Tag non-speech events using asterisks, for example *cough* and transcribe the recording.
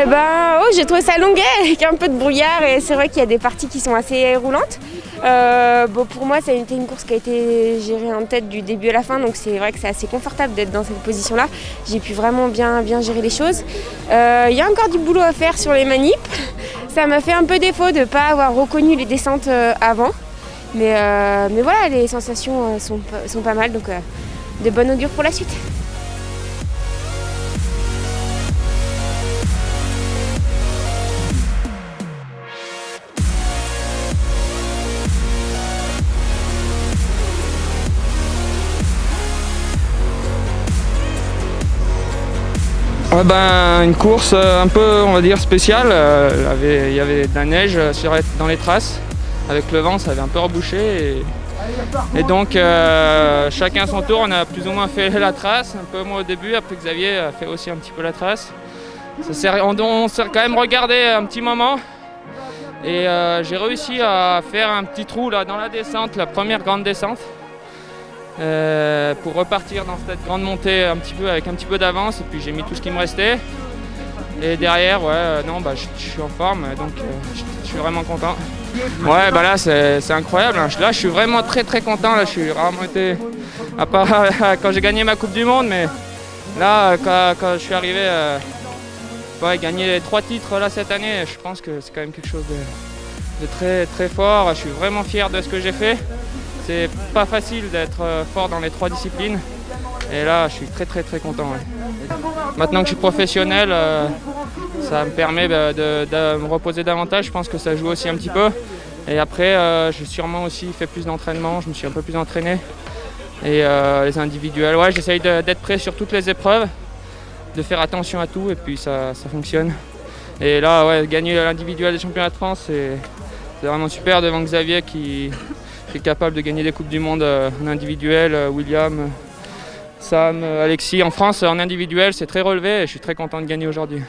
Eh ben, oh, j'ai trouvé ça longuet avec un peu de brouillard et c'est vrai qu'il y a des parties qui sont assez roulantes. Euh, pour moi, ça a été une course qui a été gérée en tête du début à la fin, donc c'est vrai que c'est assez confortable d'être dans cette position-là. J'ai pu vraiment bien, bien gérer les choses. Euh, il y a encore du boulot à faire sur les manips. Ça m'a fait un peu défaut de ne pas avoir reconnu les descentes euh, avant. Mais, voilà, les sensations sont, sont pas mal, donc de bonnes augure pour la suite. Ah ben, une course euh, un peu, on va dire, spéciale. Euh, il y avait de la neige euh, dans les traces. Avec le vent, ça avait un peu rebouché. Et, donc, chacun son tour, on a plus ou moins fait la trace. Un peu moi au début, après Xavier a fait aussi un petit peu la trace. on, s'est quand même regardé un petit moment. Et j'ai réussi à faire un petit trou là dans la descente, la première grande descente. Euh, pour repartir dans cette grande montée un petit peu avec un petit peu d'avance et puis j'ai mis tout ce qui me restait. Et derrière ouais euh, non bah je, suis en forme donc euh, je, suis vraiment content. Ouais bah là c'est incroyable hein. là je suis vraiment très très content là je suis vraiment été à part *laughs* quand j'ai gagné ma coupe du monde mais là quand, je suis arrivé ouais, gagner trois titres là cette année je pense que c'est quand même quelque chose de très très fort. Je suis vraiment fier de ce que j'ai fait c'est pas facile d'être euh, fort dans les trois disciplines. Et là, je suis très très très content. Maintenant que je suis professionnel, euh, ça me permet de, me reposer davantage. Je pense que ça joue aussi un petit peu. Et après, euh, j'ai sûrement aussi fait plus d'entraînement. Je me suis un peu plus entraîné. Et les individuels, ouais, j'essaye d'être prêt sur toutes les épreuves, de faire attention à tout et puis ça, ça fonctionne. Et là, ouais, gagner l'individuel des championnats de France, c'est vraiment super devant Xavier qui est capable de gagner des Coupes du Monde euh, en individuel, euh, William, Sam, Alexis. En France, en individuel, c'est très relevé et je suis très content de gagner aujourd'hui.